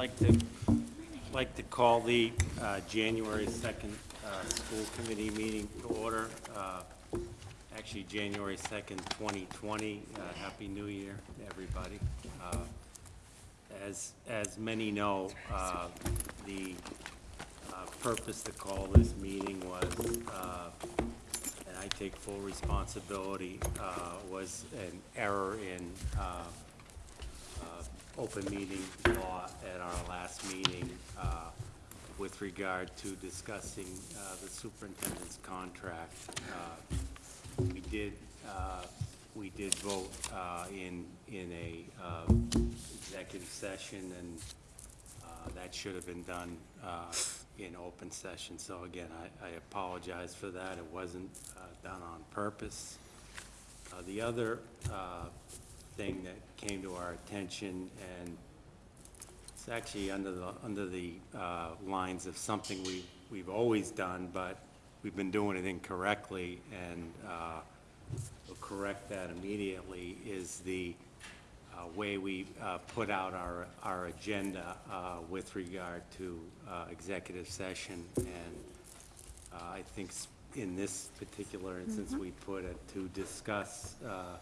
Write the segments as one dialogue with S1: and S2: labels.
S1: Like to, like to call the uh, January 2nd uh, school committee meeting to order. Uh, Actually, January 2nd, 2020. Uh, Happy New Year to everybody. Uh, As, as many know, uh, the purpose to call this meeting was, and I take full responsibility, was an error in open meeting law at our last meeting uh, with regard to discussing uh, the superintendent's contract. Uh, We did, uh, we did vote uh, in, in a uh, executive session, and that should have been done in open session. So again, I I apologize for that. It wasn't done on purpose. Uh, The other uh, thing that came to our attention, and it's actually under the, under the uh, lines of something we, we've always done, but we've been doing it incorrectly, and uh, we'll correct that immediately, is the uh, way we uh, put out our, our agenda uh, with regard to uh, executive session. And uh, I think in this particular instance, we put it to discuss uh,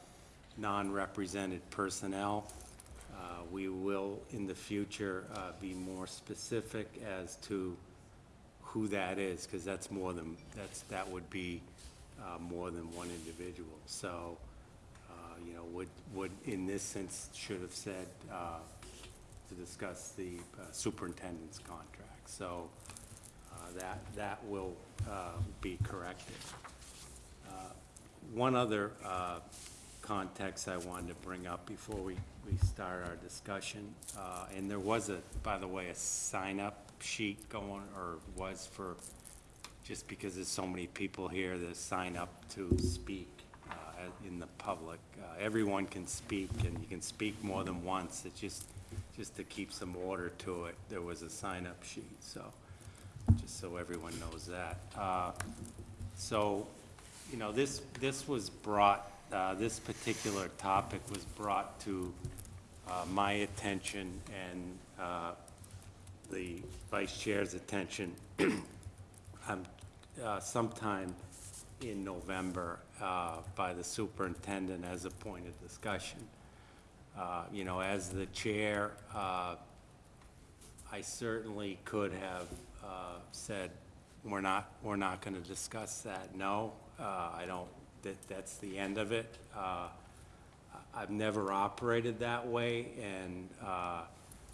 S1: non-represented personnel. Uh, We will, in the future, uh, be more specific as to who that is, because that's more than, that's, that would be uh, more than one individual. So, uh, you know, would, would, in this sense, should have said uh, to discuss the uh, superintendent's contract. So that, that will be corrected. One other context I wanted to bring up before we, we start our discussion, uh, and there was a, by the way, a sign-up sheet going, or was for, just because there's so many people here that sign up to speak uh, in the public. Uh, Everyone can speak, and you can speak more than once. It's just, just to keep some order to it, there was a sign-up sheet, so, just so everyone knows that. Uh, So, you know, this, this was brought, uh, this particular topic was brought to uh, my attention and uh, the vice chair's attention um, uh, sometime in November uh, by the superintendent as a point of discussion. Uh, You know, as the chair, I certainly could have said, we're not, we're not going to discuss that. No, I don't, that, that's the end of it. Uh, I've never operated that way, and uh,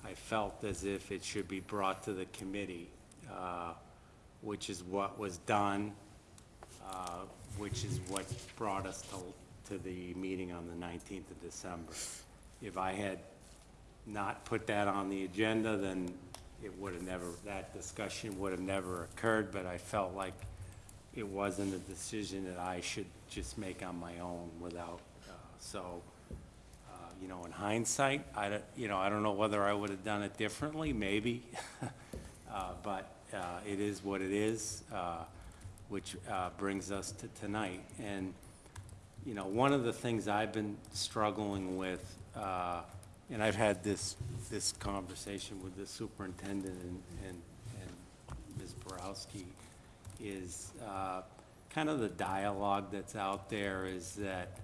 S1: I felt as if it should be brought to the committee, uh, which is what was done, uh, which is what brought us to, to the meeting on the 19th of December. If I had not put that on the agenda, then it would have never, that discussion would have never occurred, but I felt like it wasn't a decision that I should just make on my own without, uh, so, uh, you know, in hindsight, I don't, you know, I don't know whether I would have done it differently, maybe. Uh, But uh, it is what it is, uh, which uh, brings us to tonight. And, you know, one of the things I've been struggling with, uh, and I've had this, this conversation with the superintendent and, and and Ms. Borowski, is uh, kind of the dialogue that's out there is that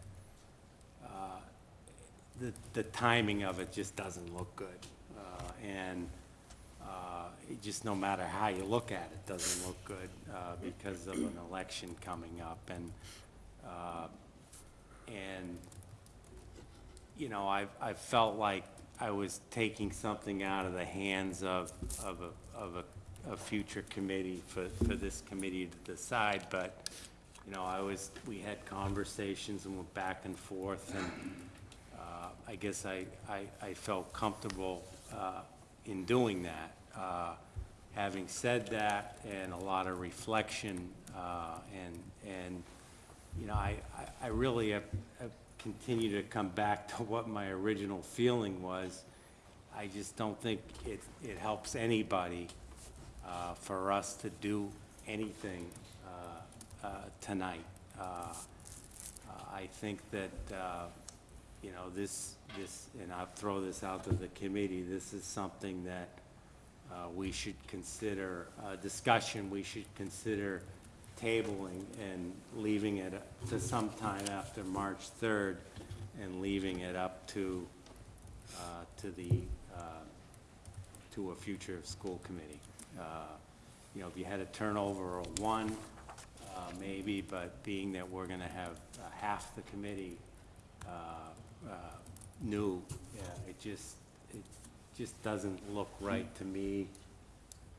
S1: uh, the, the timing of it just doesn't look good. Uh, And uh, just, no matter how you look at it, doesn't look good uh, because of an election coming up. And, uh, and, you know, I've, I felt like I was taking something out of the hands of, of a, of a, a future committee for, for this committee to decide, but, you know, I was, we had conversations and went back and forth, and, uh, I guess I, I, I felt comfortable, uh, in doing that. Uh, having said that, and a lot of reflection, uh, and, and, you know, I, I- I really have, have continued to come back to what my original feeling was. I just don't think it, it helps anybody uh, for us to do anything uh, uh, tonight. Uh, uh, I think that, uh, you know, this, this, and I'll throw this out to the committee, this is something that we should consider, discussion, we should consider tabling and leaving it to sometime after March 3rd and leaving it up to, to the, to a future school committee. Uh, You know, if you had a turnover of one, uh, maybe, but being that we're gonna have uh, half the committee uh, uh, new, yeah, it just, it just doesn't look right to me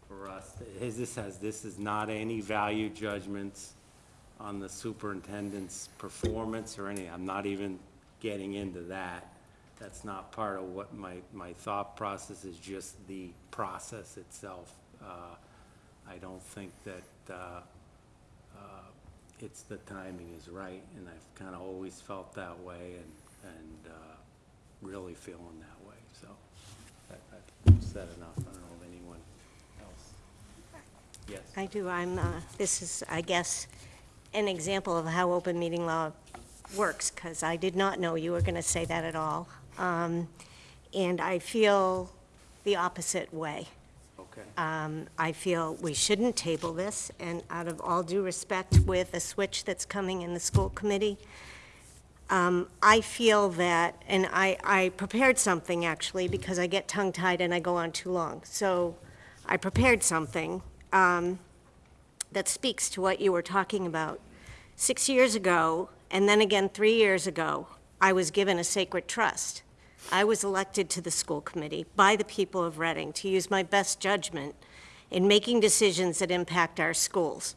S1: for us. His- This has, this is not any value judgments on the superintendent's performance or any, I'm not even getting into that. That's not part of what my, my thought process is, just the process itself. Uh, I don't think that, uh, uh, it's, the timing is right, and I've kind of always felt that way and, and uh, really feeling that way, so I- I've said enough. I don't know if anyone else. Yes,
S2: I do, I'm, uh, this is, I guess, an example of how open meeting law works, because I did not know you were going to say that at all. Um, And I feel the opposite way.
S1: Okay.
S2: Um, I feel we shouldn't table this, and out of all due respect with a switch that's coming in the school committee, um, I feel that, and I, I prepared something, actually, because I get tongue-tied and I go on too long. So I prepared something um, that speaks to what you were talking about. Six years ago, and then again three years ago, I was given a sacred trust. I was elected to the school committee by the people of Reading to use my best judgment in making decisions that impact our schools,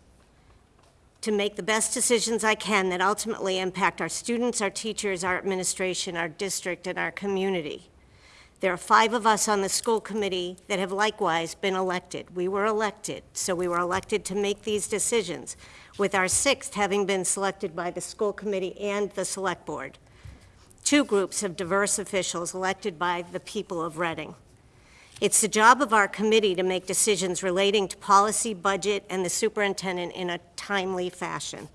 S2: to make the best decisions I can that ultimately impact our students, our teachers, our administration, our district, and our community. There are five of us on the school committee that have likewise been elected. We were elected, so we were elected to make these decisions, with our sixth having been selected by the school committee and the select board. Two groups of diverse officials elected by the people of Reading. It's the job of our committee to make decisions relating to policy, budget, and the superintendent in a timely fashion.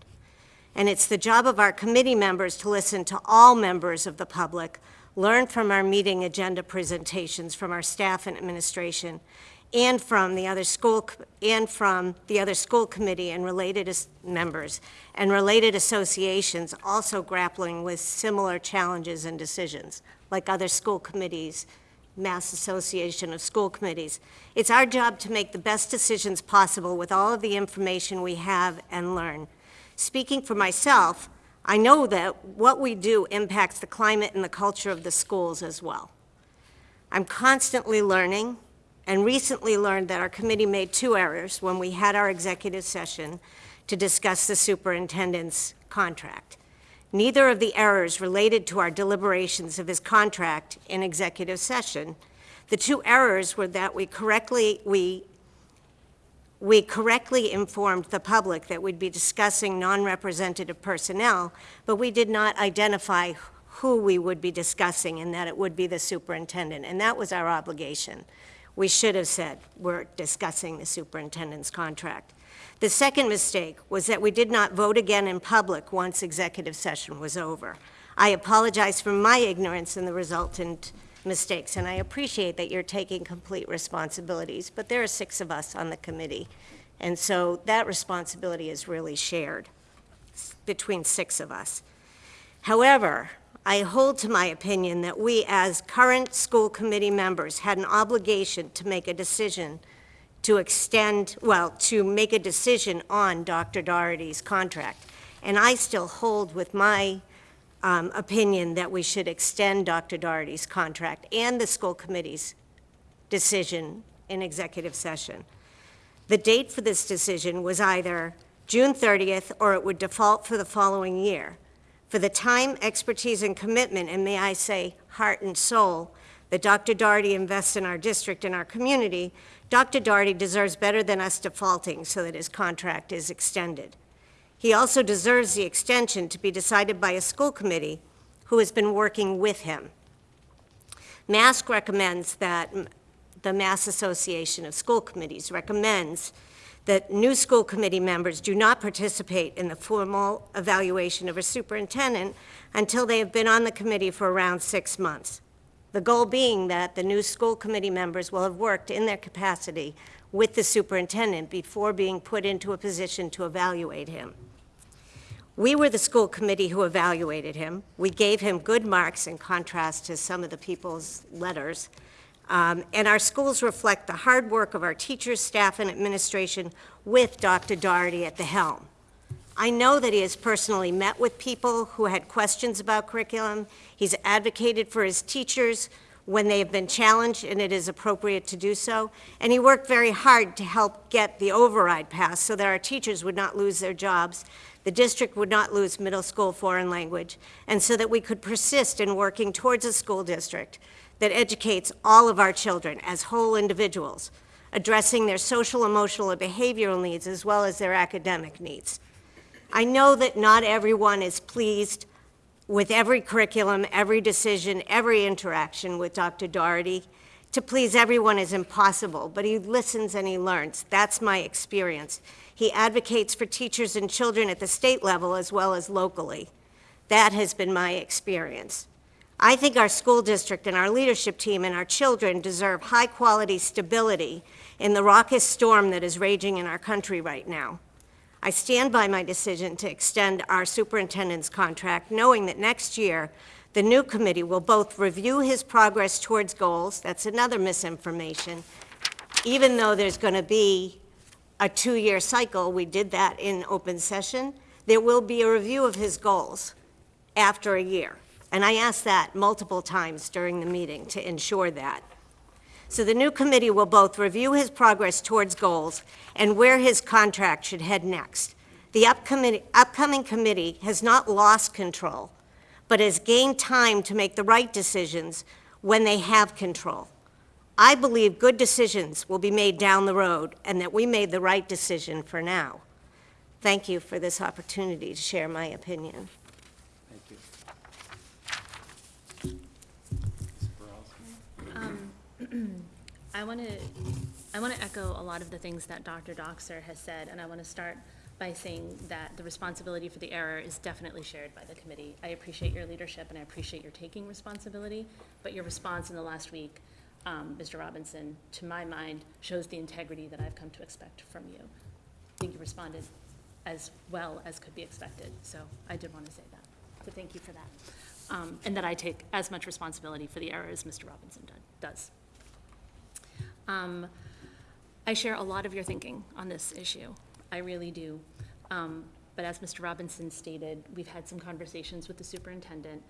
S2: And it's the job of our committee members to listen to all members of the public, learn from our meeting agenda presentations from our staff and administration, and from the other school, and from the other school committee and related members, and related associations also grappling with similar challenges and decisions, like other school committees, Mass Association of School Committees. It's our job to make the best decisions possible with all of the information we have and learn. Speaking for myself, I know that what we do impacts the climate and the culture of the schools as well. I'm constantly learning, and recently learned that our committee made two errors when we had our executive session to discuss the superintendent's contract. Neither of the errors related to our deliberations of his contract in executive session. The two errors were that we correctly, we, we correctly informed the public that we'd be discussing non-representative personnel, but we did not identify who we would be discussing and that it would be the superintendent, and that was our obligation. We should have said, we're discussing the superintendent's contract. The second mistake was that we did not vote again in public once executive session was over. I apologize for my ignorance and the resultant mistakes, and I appreciate that you're taking complete responsibilities, but there are six of us on the committee, and so that responsibility is really shared between six of us. However, I hold to my opinion that we, as current school committee members, had an obligation to make a decision to extend, well, to make a decision on Dr. Doherty's contract. And I still hold with my um, opinion that we should extend Dr. Doherty's contract and the school committee's decision in executive session. The date for this decision was either June 30th or it would default for the following year. For the time, expertise, and commitment, and may I say, heart and soul, that Dr. Doherty invests in our district and our community, Dr. Doherty deserves better than us defaulting so that his contract is extended. He also deserves the extension to be decided by a school committee who has been working with him. MASC recommends that, the Mass Association of School Committees recommends that new school committee members do not participate in the formal evaluation of a superintendent until they have been on the committee for around six months. The goal being that the new school committee members will have worked in their capacity with the superintendent before being put into a position to evaluate him. We were the school committee who evaluated him. We gave him good marks in contrast to some of the people's letters. Um, And our schools reflect the hard work of our teachers, staff, and administration with Dr. Doherty at the helm. I know that he has personally met with people who had questions about curriculum. He's advocated for his teachers when they have been challenged, and it is appropriate to do so. And he worked very hard to help get the override passed so that our teachers would not lose their jobs, the district would not lose middle school foreign language, and so that we could persist in working towards a school district that educates all of our children as whole individuals, addressing their social, emotional, and behavioral needs as well as their academic needs. I know that not everyone is pleased with every curriculum, every decision, every interaction with Dr. Doherty. To please everyone is impossible, but he listens and he learns. That's my experience. He advocates for teachers and children at the state level as well as locally. That has been my experience. I think our school district and our leadership team and our children deserve high-quality stability in the raucous storm that is raging in our country right now. I stand by my decision to extend our superintendent's contract, knowing that next year, the new committee will both review his progress towards goals, that's another misinformation, even though there's going to be a two-year cycle, we did that in open session, there will be a review of his goals after a year. And I asked that multiple times during the meeting to ensure that. So the new committee will both review his progress towards goals and where his contract should head next. The upcoming, upcoming committee has not lost control, but has gained time to make the right decisions when they have control. I believe good decisions will be made down the road and that we made the right decision for now. Thank you for this opportunity to share my opinion.
S1: Thank you. Ms. Borowski?
S3: I want to, I want to echo a lot of the things that Dr. Dockser has said, and I want to start by saying that the responsibility for the error is definitely shared by the committee. I appreciate your leadership and I appreciate your taking responsibility, but your response in the last week, um, Mr. Robinson, to my mind, shows the integrity that I've come to expect from you. I think you responded as well as could be expected, so I did want to say that. So thank you for that. Um, And that I take as much responsibility for the error as Mr. Robinson does. Um, I share a lot of your thinking on this issue. I really do. Um, But as Mr. Robinson stated, we've had some conversations with the superintendent,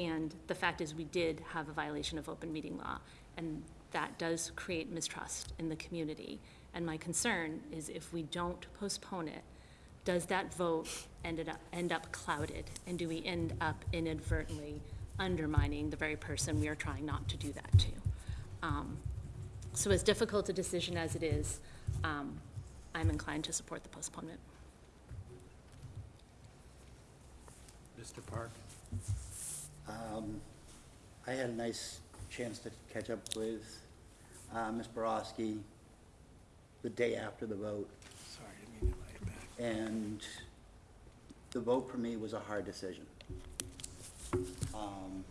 S3: and the fact is, we did have a violation of open meeting law, and that does create mistrust in the community. And my concern is if we don't postpone it, does that vote ended up, end up clouded? And do we end up inadvertently undermining the very person we are trying not to do that to? Um, so as difficult a decision as it is, um, I'm inclined to support the postponement.
S1: Mr. Park?
S4: Um, I had a nice chance to catch up with uh, Ms. Borowski the day after the vote,
S1: Sorry, I didn't mean to let you back.
S4: and the vote for me was a hard decision. Um,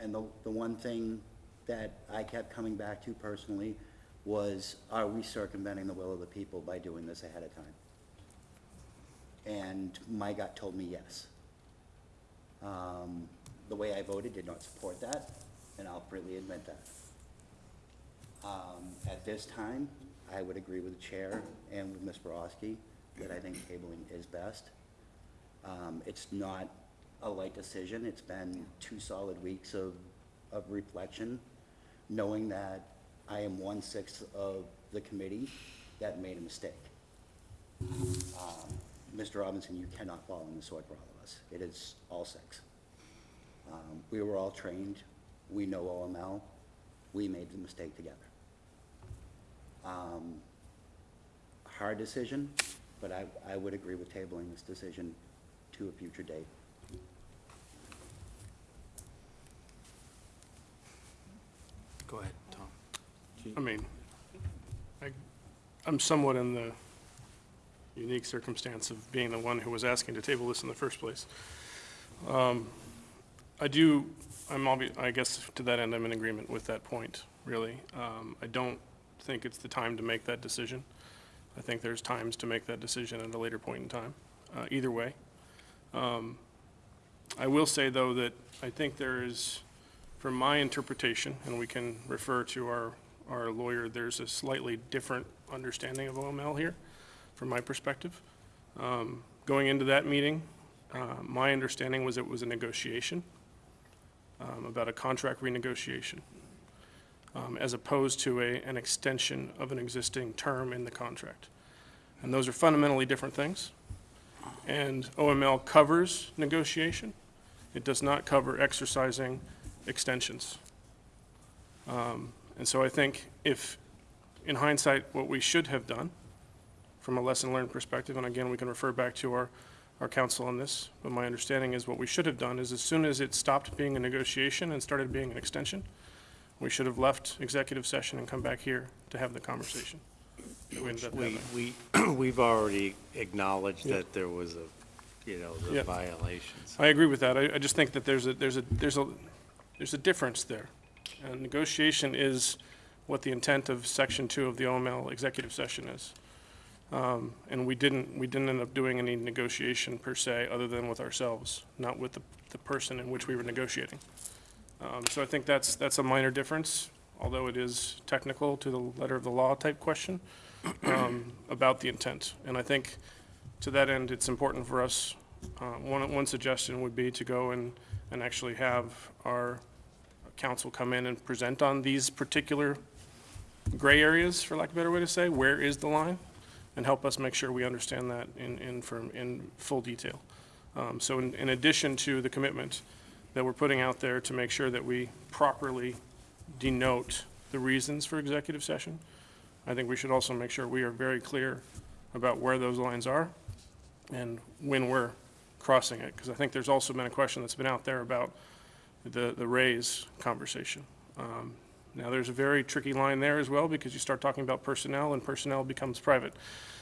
S4: And the, the one thing that I kept coming back to personally was, are we circumventing the will of the people by doing this ahead of time? And my gut told me yes. Um, The way I voted did not support that, and I'll freely admit that. Um, At this time, I would agree with the chair and with Ms. Borowski that I think tabling is best. Um, It's not a light decision. It's been two solid weeks of, of reflection, knowing that I am one-sixth of the committee that made a mistake. Um, Mr. Robinson, you cannot fall on the sword for all of us. It is all six. Um, We were all trained. We know OML. We made the mistake together. Um, Hard decision, but I, I would agree with tabling this decision to a future date.
S1: Go ahead, Tom.
S5: I mean, I, I'm somewhat in the unique circumstance of being the one who was asking to table this in the first place. Um, I do, I'm I guess to that end, I'm in agreement with that point, really. Um, I don't think it's the time to make that decision. I think there's times to make that decision at a later point in time, uh, either way. Um, I will say, though, that I think there is, from my interpretation, and we can refer to our, our lawyer, there's a slightly different understanding of OML here, from my perspective. Um, Going into that meeting, uh, my understanding was it was a negotiation um, about a contract renegotiation, um, as opposed to a, an extension of an existing term in the contract. And those are fundamentally different things. And OML covers negotiation. It does not cover exercising extensions. Um, And so I think if, in hindsight, what we should have done, from a lesson learned perspective, and again, we can refer back to our, our counsel on this, but my understanding is what we should have done is as soon as it stopped being a negotiation and started being an extension, we should have left executive session and come back here to have the conversation. We,
S1: we, we, we've already acknowledged
S5: Yeah.
S1: that there was a, you know,
S5: Yeah.
S1: the violations.
S5: I agree with that. I, I just think that there's a, there's a, there's a, there's a difference there. And negotiation is what the intent of section two of the OML executive session is. Um, and we didn't, we didn't end up doing any negotiation per se, other than with ourselves, not with the, the person in which we were negotiating. Um, so I think that's, that's a minor difference, although it is technical to the letter of the law type question, um, about the intent. And I think to that end, it's important for us, uh, one, one suggestion would be to go and, and actually have our counsel come in and present on these particular gray areas, for lack of a better way to say, where is the line? And help us make sure we understand that in, in, from, in full detail. Um, so in, in addition to the commitment that we're putting out there to make sure that we properly denote the reasons for executive session, I think we should also make sure we are very clear about where those lines are and when we're crossing it, because I think there's also been a question that's been out there about the, the raise conversation. Um, Now, there's a very tricky line there as well, because you start talking about personnel, and personnel becomes private.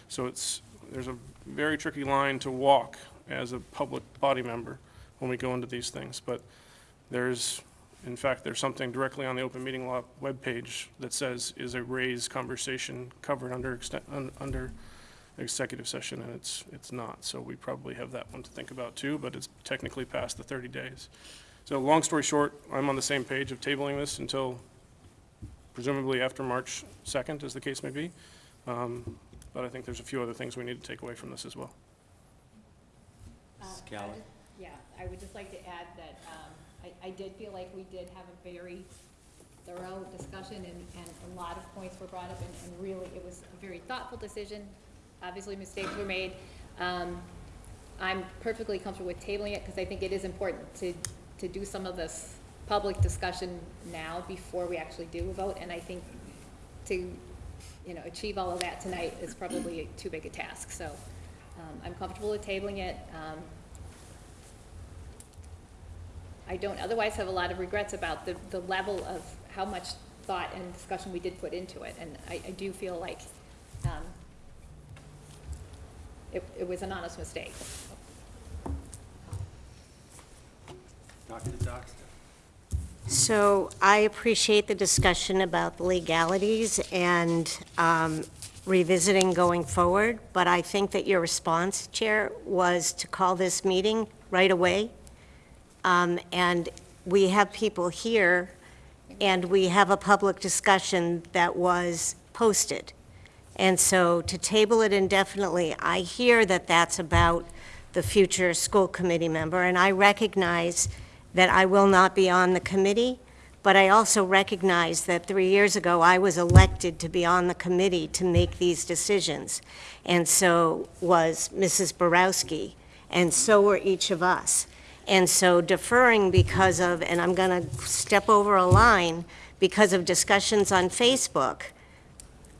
S5: So it's, there's a very tricky line to walk as a public body member when we go into these things. But there's, in fact, there's something directly on the open meeting law webpage that says, is a raise conversation covered under, under executive session, and it's, it's not. So we probably have that one to think about too, but it's technically past the 30 days. So long story short, I'm on the same page of tabling this until presumably after March 2nd, as the case may be. Um, But I think there's a few other things we need to take away from this as well.
S1: Mrs.
S6: Uh, I
S1: Calley?
S6: just- Yeah, I would just like to add that um, I, I did feel like we did have a very thorough discussion and, and a lot of points were brought up and, and really it was a very thoughtful decision. Obviously, mistakes were made. Um, I'm perfectly comfortable with tabling it because I think it is important to, to do some of this public discussion now before we actually do a vote. And I think to, you know, achieve all of that tonight is probably too big a task. So um, I'm comfortable with tabling it. Um, I don't otherwise have a lot of regrets about the, the level of how much thought and discussion we did put into it. And I, I do feel like, um, it, it was an honest mistake.
S1: Dr. Dockser?
S2: So I appreciate the discussion about the legalities and um, revisiting going forward, but I think that your response, Chair, was to call this meeting right away. Um, And we have people here, and we have a public discussion that was posted. And so to table it indefinitely, I hear that that's about the future school committee member, and I recognize that I will not be on the committee, but I also recognize that three years ago, I was elected to be on the committee to make these decisions, and so was Mrs. Borowski, and so were each of us. And so deferring because of, and I'm going to step over a line, because of discussions on Facebook,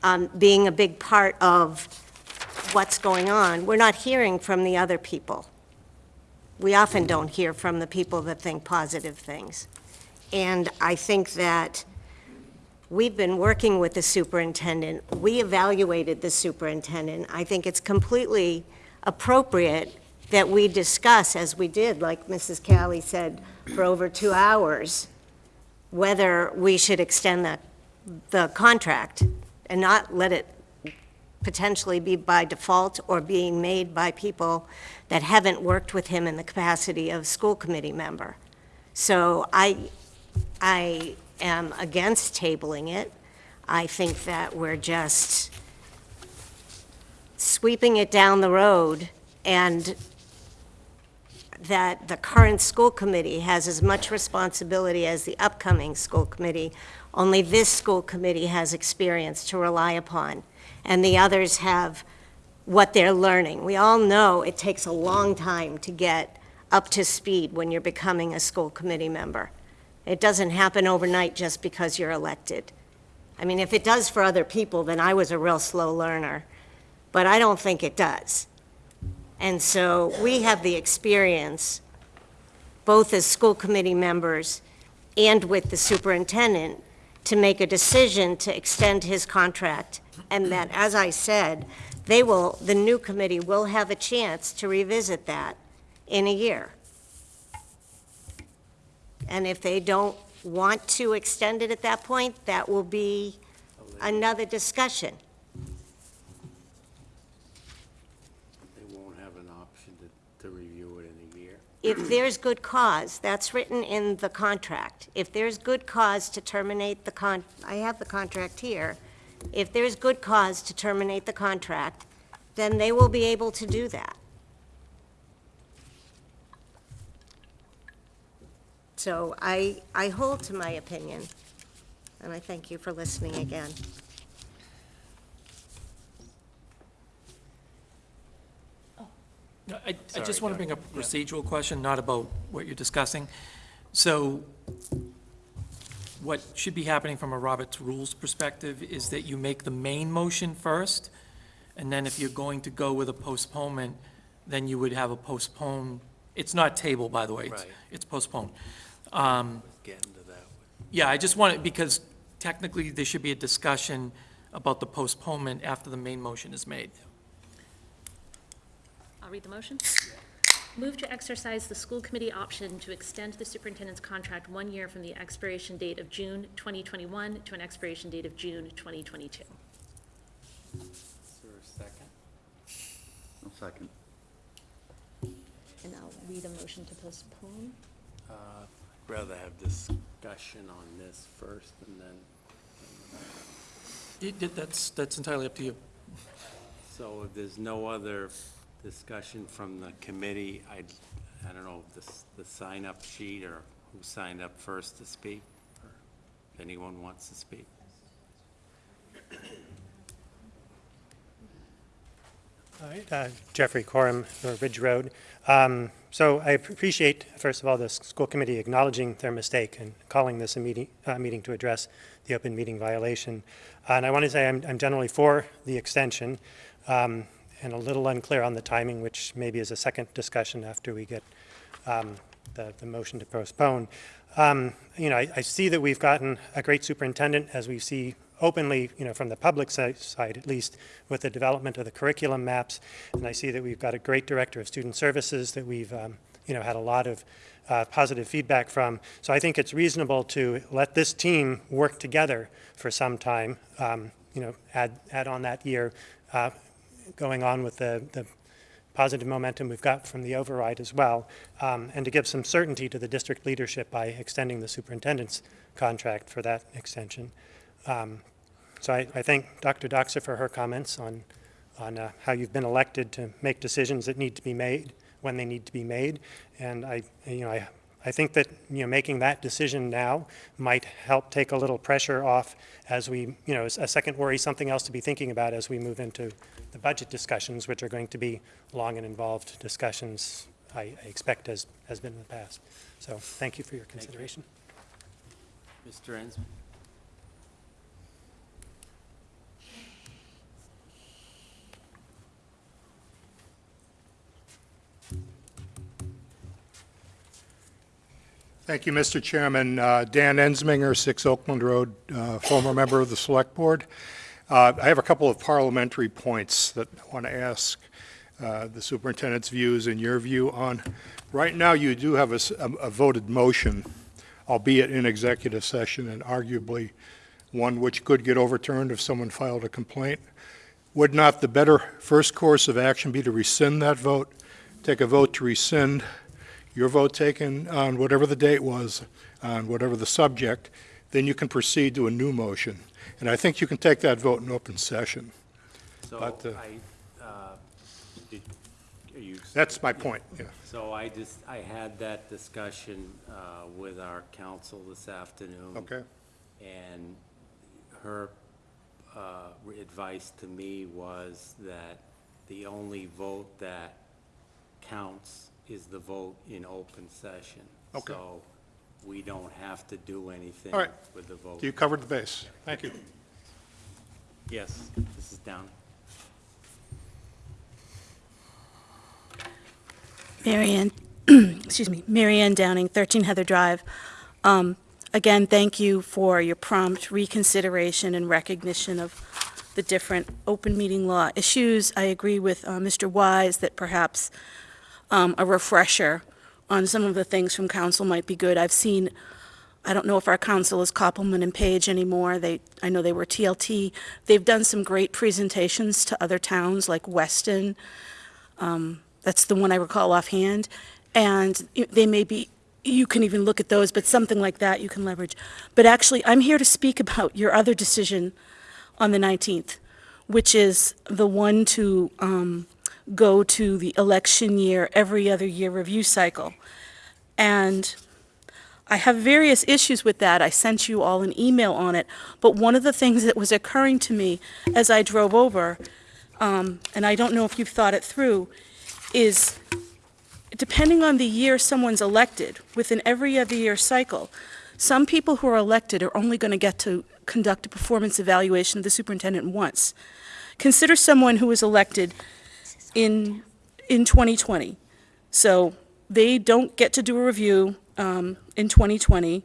S2: um, being a big part of what's going on, we're not hearing from the other people. We often don't hear from the people that think positive things. And I think that we've been working with the superintendent. We evaluated the superintendent. I think it's completely appropriate that we discuss, as we did, like Mrs. Callie said, for over two hours, whether we should extend the, the contract and not let it potentially be by default or being made by people that haven't worked with him in the capacity of school committee member. So I, I am against tabling it. I think that we're just sweeping it down the road and that the current school committee has as much responsibility as the upcoming school committee, only this school committee has experience to rely upon, and the others have what they're learning. We all know it takes a long time to get up to speed when you're becoming a school committee member. It doesn't happen overnight just because you're elected. I mean, if it does for other people, then I was a real slow learner, but I don't think it does. And so we have the experience, both as school committee members and with the superintendent, to make a decision to extend his contract. And that, as I said, they will, the new committee will have a chance to revisit that in a year. And if they don't want to extend it at that point, that will be another discussion.
S1: They won't have an option to, to review it in a year.
S2: If there's good cause, that's written in the contract. If there's good cause to terminate the con, I have the contract here. If there's good cause to terminate the contract, then they will be able to do that. So I, I hold to my opinion, and I thank you for listening again.
S7: No, I, I just want to bring up a procedural question, not about what you're discussing. So what should be happening from a Robert's Rules perspective is that you make the main motion first, and then if you're going to go with a postponement, then you would have a postpone, it's not table, by the way. it's-
S1: Right.
S7: It's postponed. Um,
S1: to that.
S7: Yeah, I just want it, because technically, there should be a discussion about the postponement after the main motion is made.
S3: I'll read the motion. Move to exercise the school committee option to extend the superintendent's contract one year from the expiration date of June 2021 to an expiration date of June 2022.
S1: Is there a second?
S4: I'll second.
S3: And I'll read a motion to postpone.
S1: Uh, I'd rather have discussion on this first and then,
S7: It- it- That's, that's entirely up to you.
S1: so if there's no other discussion from the committee, I'd, I don't know, this, the sign-up sheet or who signed up first to speak, or if anyone wants to speak.
S8: All right, uh, Jeffrey Corum, Ridge Road. Um, So I appreciate, first of all, the school committee acknowledging their mistake and calling this a meeting, uh, meeting to address the open meeting violation. Uh, And I want to say I'm I'm generally for the extension um, and a little unclear on the timing, which maybe is a second discussion after we get um, the, the motion to postpone. Um, You know, I, I see that we've gotten a great superintendent, as we see openly, you know, from the public side at least, with the development of the curriculum maps. And I see that we've got a great director of student services that we've, um, you know, had a lot of uh, positive feedback from. So I think it's reasonable to let this team work together for some time, um, you know, add, add on that year, uh, going on with the, the positive momentum we've got from the override as well, um, and to give some certainty to the district leadership by extending the superintendent's contract for that extension. Um, So I, I thank Dr. Dockser for her comments on, on uh, how you've been elected to make decisions that need to be made when they need to be made. And I, you know, I, I think that, you know, making that decision now might help take a little pressure off as we, you know, a second worry, something else to be thinking about as we move into the budget discussions, which are going to be long and involved discussions, I I expect, as has been in the past. So thank you for your consideration.
S1: Mr. Ensman?
S9: Thank you, Mr. Chairman. Uh, Dan Ensminger, 6 Oakland Road, uh, former member of the Select Board. Uh, I have a couple of parliamentary points that I want to ask. uh, the superintendent's views and your view on, right now, you do have a voted motion, albeit in executive session, and arguably one which could get overturned if someone filed a complaint. Would not the better first course of action be to rescind that vote, take a vote to rescind your vote taken on whatever the date was, on whatever the subject, then you can proceed to a new motion. And I think you can take that vote in open session.
S1: So
S9: But, uh,
S1: I, uh, did, you?
S9: That's my point, yeah.
S1: So I just, I had that discussion uh, with our counsel this afternoon.
S9: Okay?
S1: And her uh, advice to me was that the only vote that counts is the vote in open session.
S9: Okay.
S1: So we don't have to do anything
S9: All right.
S1: with the vote.
S9: You covered the base. Thank you.
S1: Yes, this is down.
S10: Marianne, Ann, excuse me, Mary Ann Downing, 13 Heather Drive. Um, Again, thank you for your prompt reconsideration and recognition of the different open meeting law issues. I agree with uh, Mr. Wise that perhaps um, a refresher on some of the things from counsel might be good. I've seen, I don't know if our counsel is Kopelman and Paige anymore. They, I know they were TLT. They've done some great presentations to other towns like Weston. Um, That's the one I recall offhand. And they may be, you can even look at those, but something like that you can leverage. But actually, I'm here to speak about your other decision on the 19th, which is the one to um, go to the election year, every other year review cycle. And I have various issues with that. I sent you all an email on it. But one of the things that was occurring to me as I drove over, um, and I don't know if you've thought it through, is depending on the year someone's elected, within every other year cycle, some people who are elected are only going to get to conduct a performance evaluation of the superintendent once. Consider someone who was elected in, in 2020. So they don't get to do a review um, in 2020.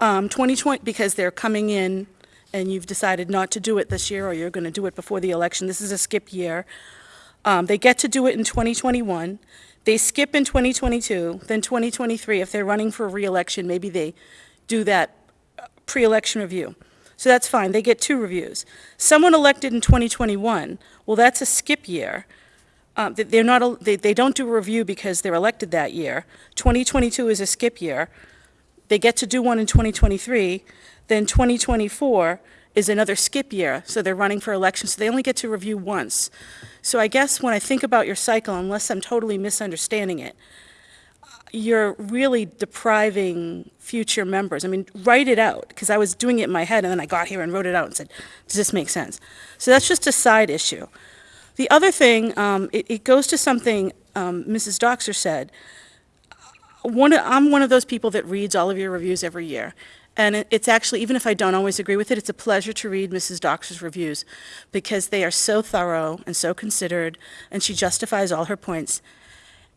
S10: Um, 2020, because they're coming in and you've decided not to do it this year, or you're going to do it before the election. This is a skip year. Um, They get to do it in 2021. They skip in 2022, then 2023, if they're running for reelection, maybe they do that uh, pre-election review. So that's fine, they get two reviews. Someone elected in 2021, well, that's a skip year. Um, they- They're not, they they don't do a review because they're elected that year. 2022 is a skip year. They get to do one in 2023, then 2024 is another skip year, so they're running for election, so they only get to review once. So I guess when I think about your cycle, unless I'm totally misunderstanding it, you're really depriving future members. I mean, write it out, because I was doing it in my head, and then I got here and wrote it out and said, does this make sense? So that's just a side issue. The other thing, um, it, it goes to something um, Mrs. Dockser said. One, I'm one of those people that reads all of your reviews every year. And it- it's actually, even if I don't always agree with it, it's a pleasure to read Mrs. Dockser's reviews because they are so thorough and so considered, and she justifies all her points.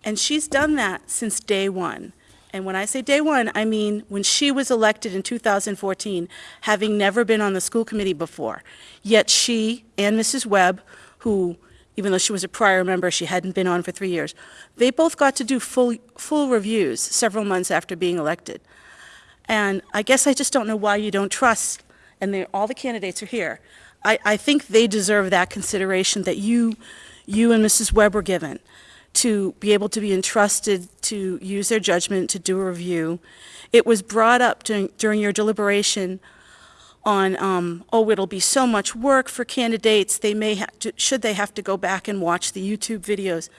S10: And she's done that since day one. And when I say day one, I mean when she was elected in 2014, having never been on the school committee before. Yet she and Mrs. Webb, who, even though she was a prior member, she hadn't been on for three years, they both got to do full, full reviews several months after being elected. And I guess I just don't know why you don't trust, and all the candidates are here. I, I think they deserve that consideration that you, you and Mrs. Webb were given, to be able to be entrusted to use their judgment to do a review. It was brought up during, during your deliberation on, um, oh, it'll be so much work for candidates, they may to, should they have to go back and watch the YouTube videos?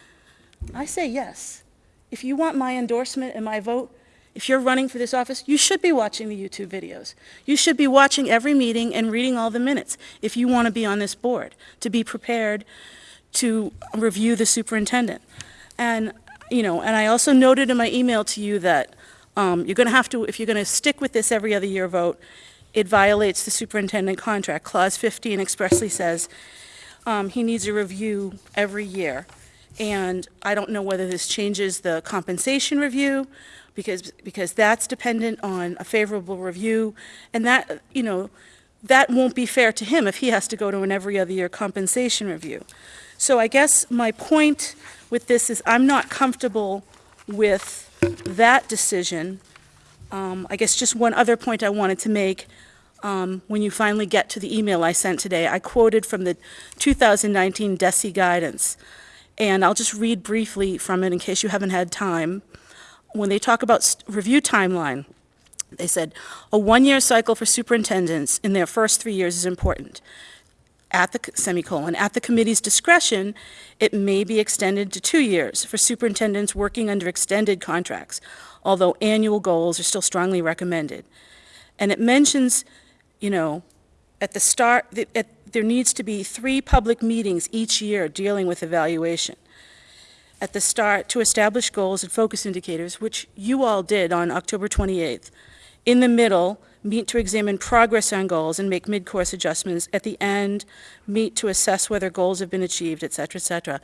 S10: I say yes. If you want my endorsement and my vote, if you're running for this office, you should be watching the YouTube videos. You should be watching every meeting and reading all the minutes if you want to be on this board, to be prepared to review the superintendent. And, you know, and I also noted in my email to you that um, you're going to have to, if you're going to stick with this every other year vote, it violates the superintendent contract. Clause 15 expressly says um, he needs a review every year. And I don't know whether this changes the compensation review, because, because that's dependent on a favorable review. And that, you know, that won't be fair to him if he has to go to an every other year compensation review. So I guess my point with this is I'm not comfortable with that decision. Um, I guess just one other point I wanted to make, um, when you finally get to the email I sent today, I quoted from the 2019 DESE guidance. And I'll just read briefly from it in case you haven't had time. When they talk about review timeline, they said, "A one-year cycle for superintendents in their first three years is important. At the, semicolon, at the committee's discretion, it may be extended to two years for superintendents working under extended contracts, although annual goals are still strongly recommended." And it mentions, you know, at the start, at, there needs to be three public meetings each year dealing with evaluation. At the start, to establish goals and focus indicators, which you all did on October 28th. In the middle, meet to examine progress on goals and make mid-course adjustments. At the end, meet to assess whether goals have been achieved, et cetera, et cetera.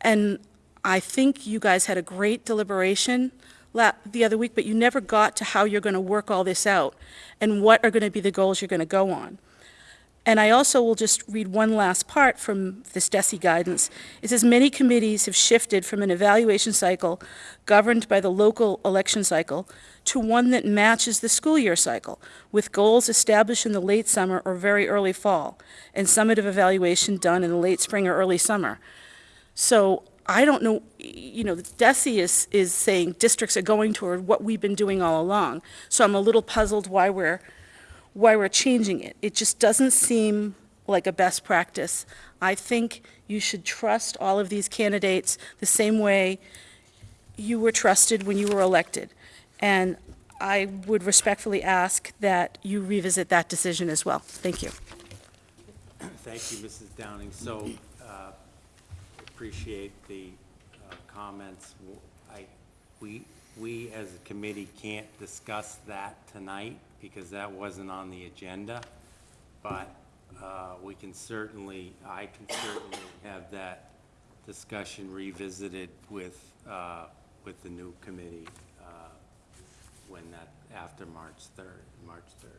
S10: And I think you guys had a great deliberation the other week, but you never got to how you're going to work all this out and what are going to be the goals you're going to go on. And I also will just read one last part from this DESE guidance. It says, "Many committees have shifted from an evaluation cycle governed by the local election cycle to one that matches the school year cycle, with goals established in the late summer or very early fall, and summative evaluation done in the late spring or early summer." So I don't know, you know, DESE is, is saying districts are going toward what we've been doing all along. So I'm a little puzzled why we're, why we're changing it. It just doesn't seem like a best practice. I think you should trust all of these candidates the same way you were trusted when you were elected. And I would respectfully ask that you revisit that decision as well. Thank you.
S1: Thank you, Mrs. Downing. So, uh, appreciate the uh, comments. I, we, we as a committee can't discuss that tonight because that wasn't on the agenda. But uh, we can certainly, I can certainly have that discussion revisited with, uh, with the new committee when that, after March 3rd, March 3rd.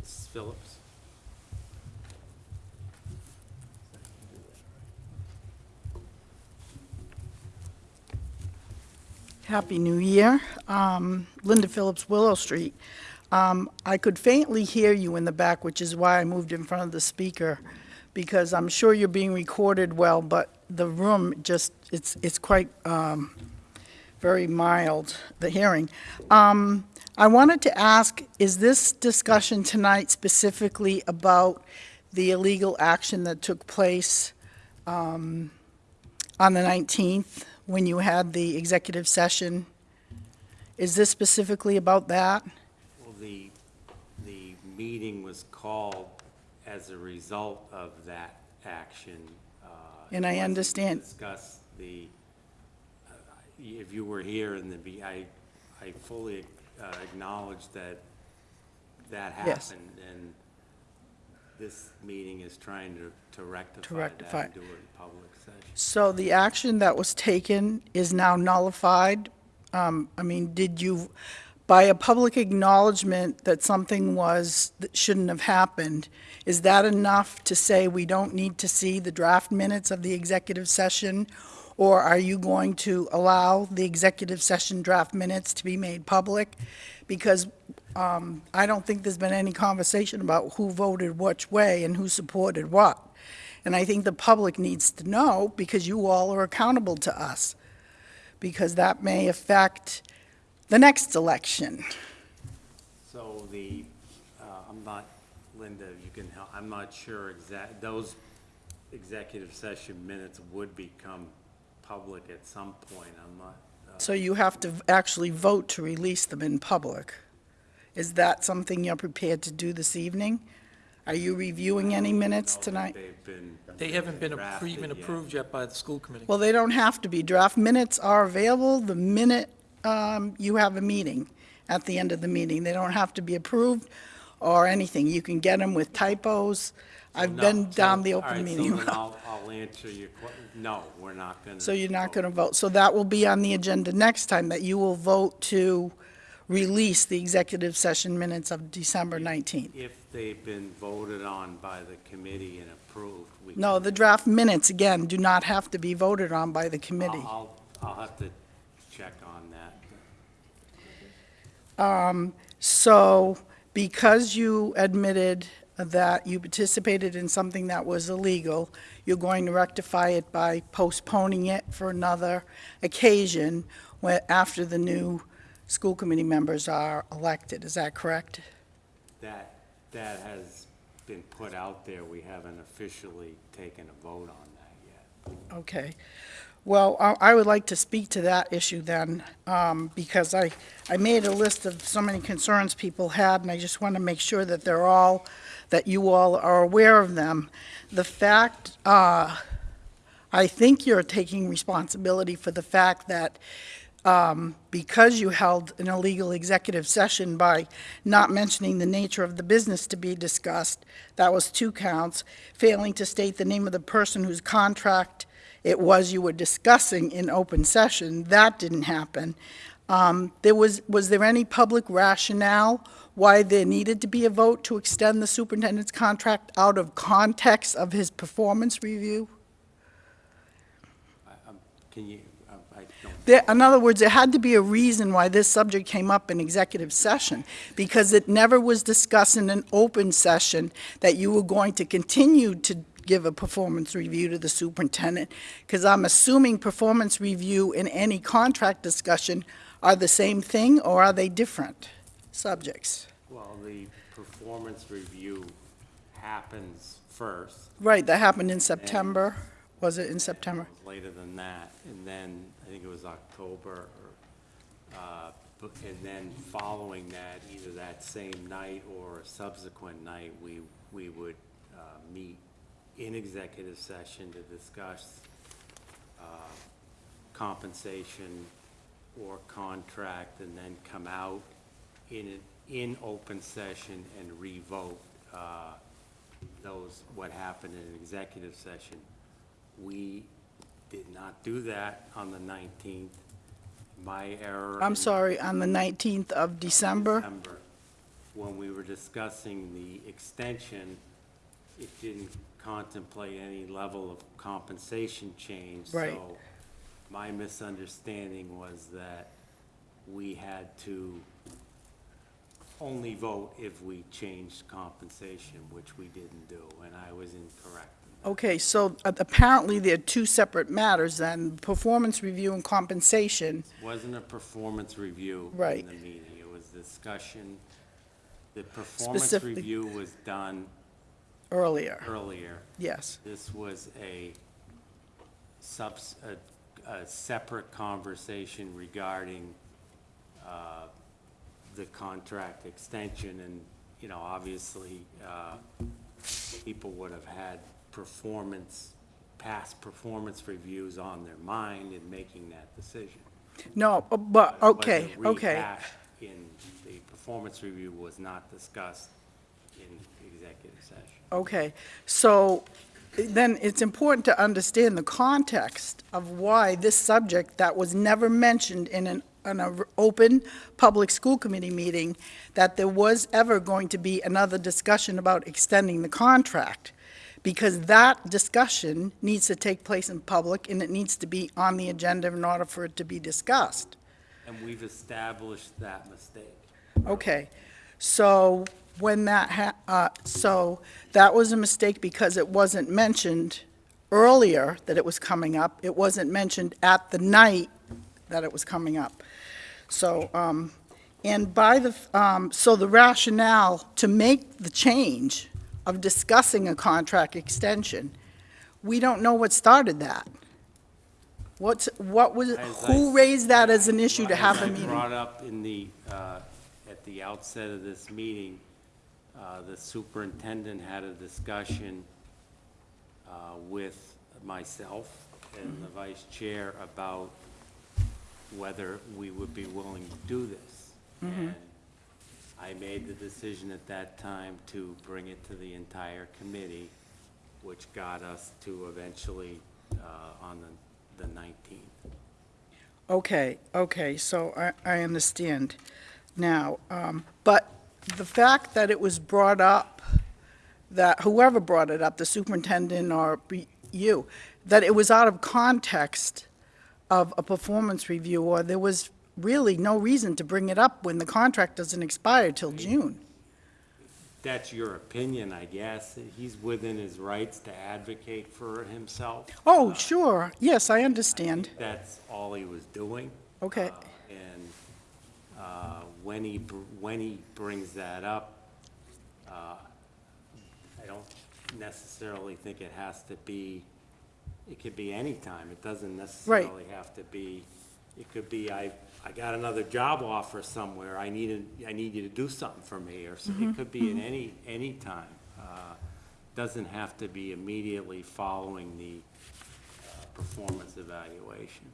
S1: Mrs. Phillips?
S11: Happy New Year. Um, Linda Phillips, Willow Street. Um, I could faintly hear you in the back, which is why I moved in front of the speaker, because I'm sure you're being recorded well, but the room just, it's, it's quite um, very mild, the hearing. Um, I wanted to ask, is this discussion tonight specifically about the illegal action that took place um, on the 19th, when you had the executive session? Is this specifically about that?
S1: Well, the, the meeting was called as a result of that action. uh,
S11: And I
S1: it wasn't to
S11: understand-
S1: Discuss the, if you were here in the, be- I, I fully uh, acknowledge that that
S11: Yes.
S1: happened. And this meeting is trying to, to rectify that
S11: rectify.
S1: and do it in public session.
S11: So the action that was taken is now nullified? Um, I mean, did you, by a public acknowledgement that something was, that shouldn't have happened, is that enough to say we don't need to see the draft minutes of the executive session? Or are you going to allow the executive session draft minutes to be made public? Because um, I don't think there's been any conversation about who voted which way and who supported what. And I think the public needs to know, because you all are accountable to us, because that may affect the next election.
S1: So the, uh, I'm not, Linda, you can help, I'm not sure exact, those executive session minutes would become public at some point, I'm not, uh,
S11: So you have to actually vote to release them in public. Is that something you're prepared to do this evening? Are you reviewing any minutes
S1: know
S11: tonight?
S1: they've been.
S7: They haven't been appro-
S1: drafted
S7: even
S1: yet.
S7: approved yet by the school committee.
S11: Well, they don't have to be. Draft minutes are available the minute um, you have a meeting, at the end of the meeting. They don't have to be approved or anything. You can get them with typos. I've
S1: No,
S11: been
S1: so-
S11: down the
S1: all
S11: open meeting.
S1: I'll, I'll answer your que, no, we're not gonna.
S11: So you're not going to vote. So that will be on the agenda next time, that you will vote to release the executive session minutes of December 19th.
S1: If they've been voted on by the committee and approved, we.
S11: No,
S1: can-
S11: the draft minutes, again, do not have to be voted on by the committee.
S1: I'll, I'll have to check on that.
S11: Um, so, because you admitted that you participated in something that was illegal, you're going to rectify it by postponing it for another occasion after the new school committee members are elected, is that correct?
S1: That, that has been put out there. We haven't officially taken a vote on that yet.
S11: Okay. Well, I would like to speak to that issue then, um, because I, I made a list of so many concerns people had, and I just want to make sure that they're all, that you all are aware of them. The fact, uh, I think you're taking responsibility for the fact that um, because you held an illegal executive session by not mentioning the nature of the business to be discussed, that was two counts, failing to state the name of the person whose contract it was you were discussing in open session, that didn't happen. Um, There was, was there any public rationale why there needed to be a vote to extend the superintendent's contract out of context of his performance review?
S1: Can you, I don't,
S11: There, in other words, there had to be a reason why this subject came up in executive session, because it never was discussed in an open session that you were going to continue to give a performance review to the superintendent, because I'm assuming performance review and any contract discussion are the same thing, or are they different subjects?
S1: well, the performance review happens first.
S11: Right, that happened in September, was it in September?
S1: It Later than that, and then, I think it was October, or, uh, and then following that, either that same night or a subsequent night, we, we would uh, meet in executive session to discuss uh, compensation or contract, and then come out in, an- in open session and revote uh, those, what happened in executive session. We did not do that on the 19th. My error.
S11: I'm sorry, on the 19th of December?
S1: December, when we were discussing the extension, it didn't contemplate any level of compensation change.
S11: Right.
S1: So my misunderstanding was that we had to only vote if we changed compensation, which we didn't do, and I was incorrect.
S11: Okay, so uh, apparently there are two separate matters then, performance review and compensation.
S1: Wasn't a performance review
S11: Right.
S1: in the meeting, it was discussion. The performance
S11: Specific-
S1: review was done
S11: earlier,
S1: earlier.
S11: yes.
S1: This was a subs, a, a separate conversation regarding, uh, the contract extension, and, you know, obviously, uh, people would have had performance, past performance reviews on their mind in making that decision.
S11: No, uh, but, okay, okay.
S1: In, the performance review was not discussed in executive session.
S11: Okay, so then it's important to understand the context of why this subject that was never mentioned in an, an open public school committee meeting, that there was ever going to be another discussion about extending the contract. Because that discussion needs to take place in public and it needs to be on the agenda in order for it to be discussed.
S1: And we've established that mistake.
S11: Okay, so when that ha, uh, so that was a mistake because it wasn't mentioned earlier that it was coming up. It wasn't mentioned at the night that it was coming up. So, um, and by the, um, so the rationale to make the change of discussing a contract extension, we don't know what started that. What's, what was,
S1: As
S11: who
S1: s-
S11: raised that as an issue to have a
S1: I
S11: meeting?
S1: brought up in the, uh, at the outset of this meeting, uh, the superintendent had a discussion uh, with myself and the vice chair about whether we would be willing to do this. And I made the decision at that time to bring it to the entire committee, which got us to eventually uh, on the the 19th.
S11: Okay, okay, so I, I understand. now. Um, But the fact that it was brought up, that whoever brought it up, the superintendent or you, that it was out of context of a performance review, or there was really no reason to bring it up when the contract doesn't expire till June.
S1: That's your opinion, I guess. He's within his rights to advocate for himself.
S11: Oh, sure, yes, I understand.
S1: That's all he was doing.
S11: Okay,
S1: Uh, uh, when he, br- when he brings that up, uh, I don't necessarily think it has to be, it could be any time. It doesn't necessarily have to be, it could be, I, I got another job offer somewhere, I need, a- I need you to do something for me, or so- it could be in any, any time. Uh, Doesn't have to be immediately following the uh, performance evaluation.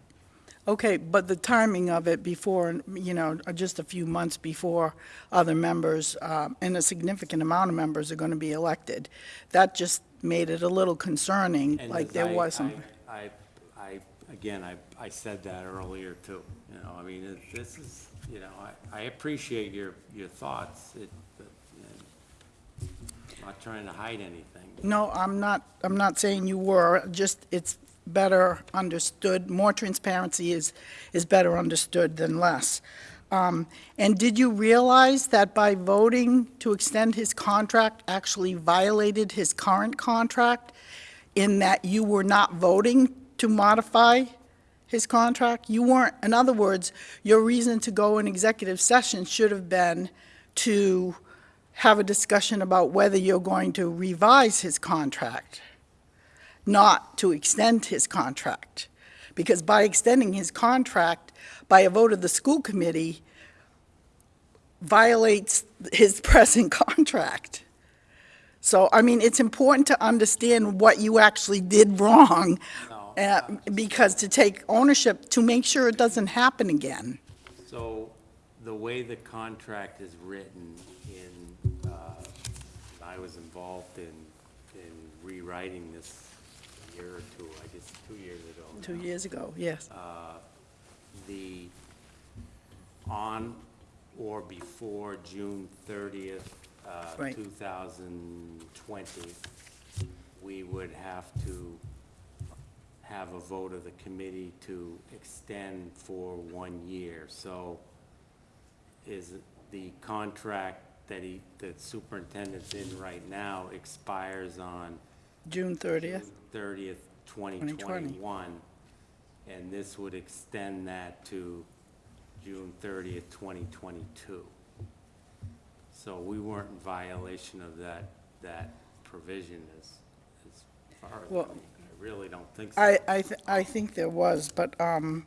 S11: Okay, but the timing of it before, you know, just a few months before other members, um, and a significant amount of members are going to be elected, that just made it a little concerning,
S1: And
S11: like
S1: as
S11: there
S1: I-
S11: wasn't.
S1: I, I, I, again, I, I said that earlier too, you know, I mean, it- this is, you know, I, I appreciate your, your thoughts, it, but, you know, I'm not trying to hide anything.
S11: No, I'm not, I'm not saying you were, just it's better understood, more transparency is, is better understood than less. Um, And did you realize that by voting to extend his contract actually violated his current contract in that you were not voting to modify his contract? You weren't, in other words, your reason to go in executive session should have been to have a discussion about whether you're going to revise his contract, not to extend his contract. Because by extending his contract by a vote of the school committee violates his present contract. So, I mean, it's important to understand what you actually did wrong,
S1: No,
S11: uh, because to take ownership, to make sure it doesn't happen again.
S1: So, the way the contract is written in, uh, I was involved in, in rewriting this year or two, I guess, two years ago.
S11: Two
S1: now.
S11: years ago, yes.
S1: the, on or before June thirtieth, uh,
S11: Right.
S1: two thousand twenty, we would have to have a vote of the committee to extend for one year. So is the contract that he, that superintendent's in right now expires on
S11: June 30th.
S1: thirtieth, 2021. and this would extend that to June thirtieth, twenty twenty-two. So we weren't in violation of that, that provision as, as far as,
S11: Well,
S1: I really don't think so.
S11: I, I, th- I think there was, but, um,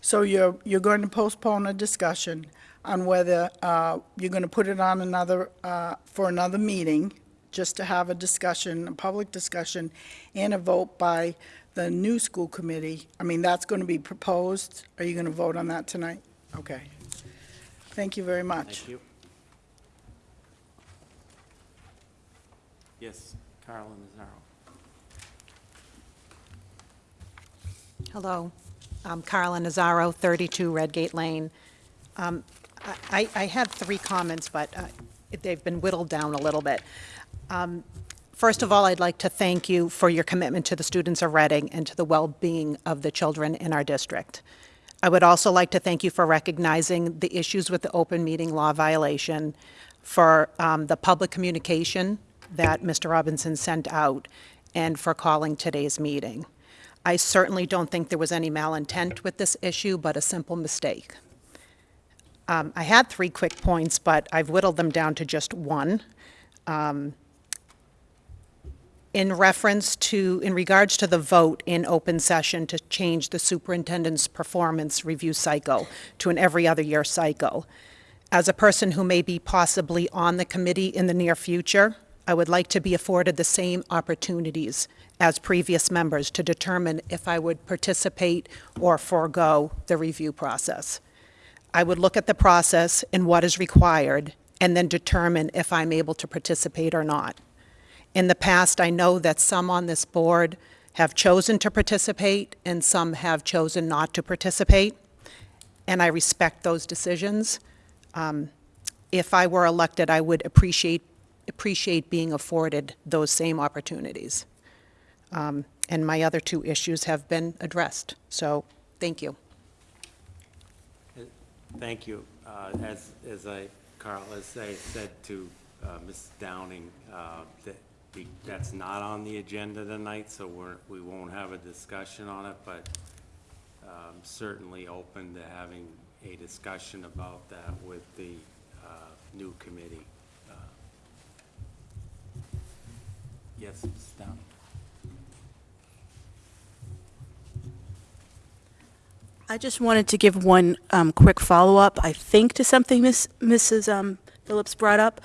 S11: so you're, you're going to postpone a discussion on whether, uh, you're gonna put it on another, uh, for another meeting, just to have a discussion, a public discussion, and a vote by the new school committee. I mean, that's gonna be proposed. Are you gonna vote on that tonight? Okay. Thank you very much.
S1: Thank you. Yes, Carla Nazaro.
S12: Hello, I'm Carla Nazaro, 32 Redgate Lane. Um, I I had three comments, but uh, they've been whittled down a little bit. Um, First of all, I'd like to thank you for your commitment to the students of Reading and to the well-being of the children in our district. I would also like to thank you for recognizing the issues with the open meeting law violation, for um, the public communication that Mr. Robinson sent out, and for calling today's meeting. I certainly don't think there was any malintent with this issue, but a simple mistake. Um, I had three quick points, but I've whittled them down to just one. Um, In reference to, in regards to the vote in open session to change the superintendent's performance review cycle to an every other year cycle, as a person who may be possibly on the committee in the near future, I would like to be afforded the same opportunities as previous members to determine if I would participate or forego the review process. I would look at the process and what is required, and then determine if I'm able to participate or not. In the past, I know that some on this board have chosen to participate, and some have chosen not to participate. and I respect those decisions. Um, If I were elected, I would appreciate, appreciate being afforded those same opportunities. Um, And my other two issues have been addressed, so, thank you.
S1: Thank you. Uh, As, as I, Carl, as I said to uh, Ms. Downing, uh, that that's not on the agenda tonight, so we're, we won't have a discussion on it, but um, certainly open to having a discussion about that with the uh, new committee. Uh, Yes, Ms. Downing?
S10: I just wanted to give one um, quick follow-up, I think, to something Miss Mrs. um, Phillips brought up.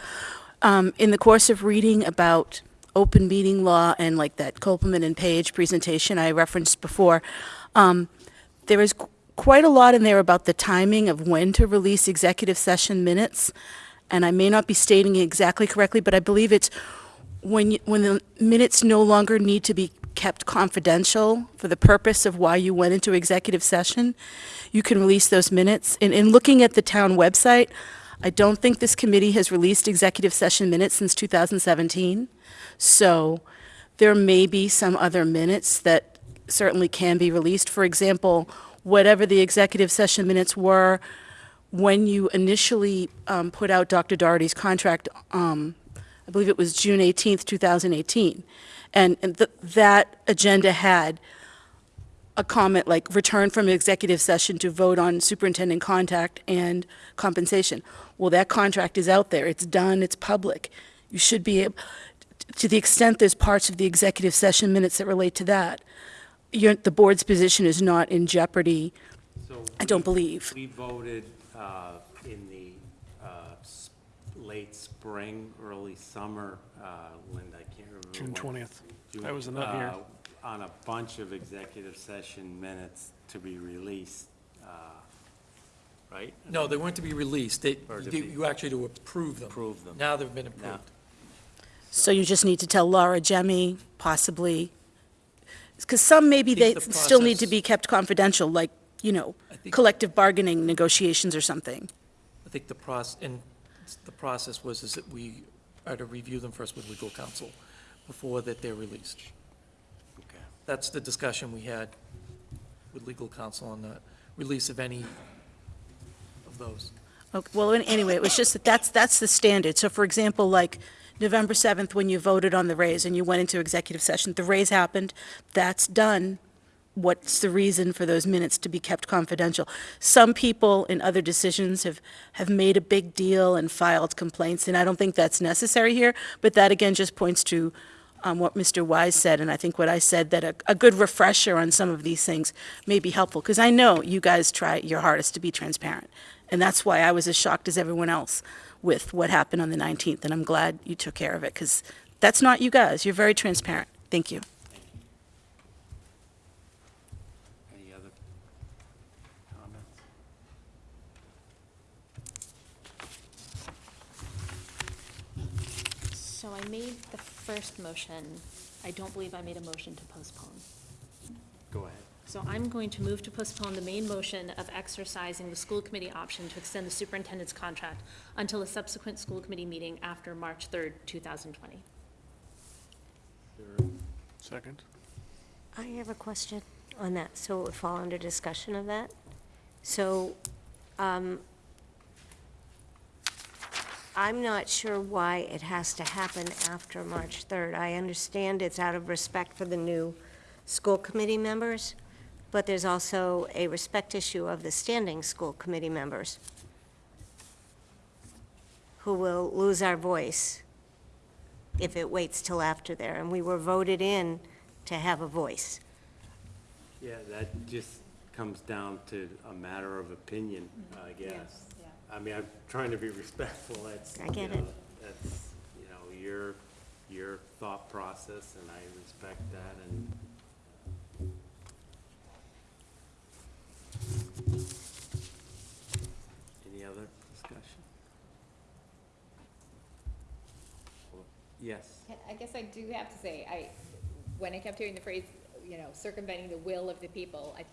S10: Um, In the course of reading about open meeting law and like that Kopelman and Paige presentation I referenced before, um, there is qu- quite a lot in there about the timing of when to release executive session minutes. And I may not be stating it exactly correctly, but I believe it's when, you- when the minutes no longer need to be kept confidential for the purpose of why you went into executive session, you can release those minutes. And in looking at the town website, I don't think this committee has released executive session minutes since 2017. So there may be some other minutes that certainly can be released. For example, whatever the executive session minutes were when you initially um, put out Dr. Doherty's contract, um, I believe it was June 18th, 2018. And and th- that agenda had a comment like return from executive session to vote on superintendent contact and compensation. Well, that contract is out there. It's done. It's public. You should be able, to the extent there's parts of the executive session minutes that relate to that, your, the board's position is not in jeopardy,
S1: So
S10: I don't
S1: we-
S10: believe.
S1: We voted uh, in the uh, late spring, early summer, uh, Linda, I can't remember.
S5: June 20th.
S1: June,
S5: I was not here.
S1: uh, On a bunch of executive session minutes to be released, uh, right?
S7: No, they weren't to be released. They,
S1: Or to
S7: you
S1: be-
S7: you actually to approve them.
S1: Approve them.
S7: Now they've been approved.
S10: So you just need to tell Laura Jemmy, possibly, because some maybe they
S7: think the
S10: still need to
S7: process-
S10: be kept confidential, like, you know,
S7: I think-
S10: collective bargaining negotiations or something.
S7: I think the process, and the process was is that we are to review them first with legal counsel before that they're released. That's the discussion we had with legal counsel on the release of any of those.
S10: Okay, well, an- anyway, it was just that that's, that's the standard. So for example, like November 7th, when you voted on the raise and you went into executive session, the raise happened, that's done. What's the reason for those minutes to be kept confidential? Some people in other decisions have, have made a big deal and filed complaints, and I don't think that's necessary here, but that again just points to um, what Mr. Wise said, and I think what I said, that a, a good refresher on some of these things may be helpful, because I know you guys try your hardest to be transparent. And that's why I was as shocked as everyone else with what happened on the 19th, and I'm glad you took care of it, because that's not you guys. You're very transparent. Thank you.
S1: Any other comments?
S3: So I made the first motion. I don't believe I made a motion to postpone.
S1: Go ahead.
S3: So I'm going to move to postpone the main motion of exercising the school committee option to extend the superintendent's contract until a subsequent school committee meeting after March 3rd, 2020.
S5: Second?
S2: I have a question on that, so it would fall under discussion of that. So, um, I'm not sure why it has to happen after March 3rd. I understand it's out of respect for the new school committee members, but there's also a respect issue of the standing school committee members who will lose our voice if it waits till after there, and we were voted in to have a voice.
S1: Yeah, that just comes down to a matter of opinion, I guess.
S6: yeah.
S1: I mean, I'm trying to be respectful, that's,
S2: I
S1: you
S2: get
S1: know,
S2: it.
S1: that's, you know, your, your thought process, and I respect that, and any other discussion? Yes,
S6: I guess I do have to say, I, when I kept hearing the phrase, you know, circumventing the will of the people, I,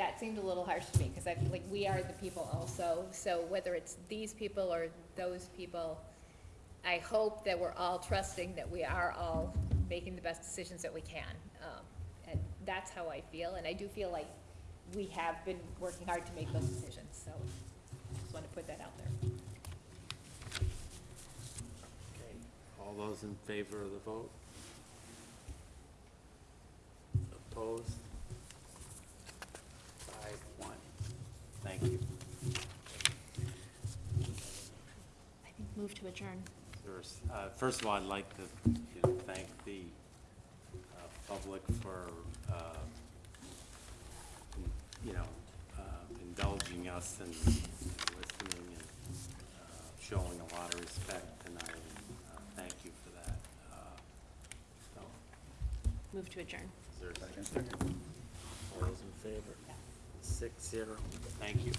S6: that seemed a little harsh to me, because I, like, we are the people also, so whether it's these people or those people, I hope that we're all trusting that we are all making the best decisions that we can. Um, And that's how I feel, and I do feel like we have been working hard to make those decisions, so just want to put that out there.
S1: Okay, all those in favor of the vote? Opposed? Five, one. Thank you.
S3: I think move to adjourn.
S1: There's, uh, First of all, I'd like to, you know, thank the uh, public for, uh, you know, uh, indulging us and and listening and uh, showing a lot of respect, and I uh, thank you for that. Uh, So,
S3: Move to adjourn.
S1: is there a second? All those in favor? Six zero. Thank you.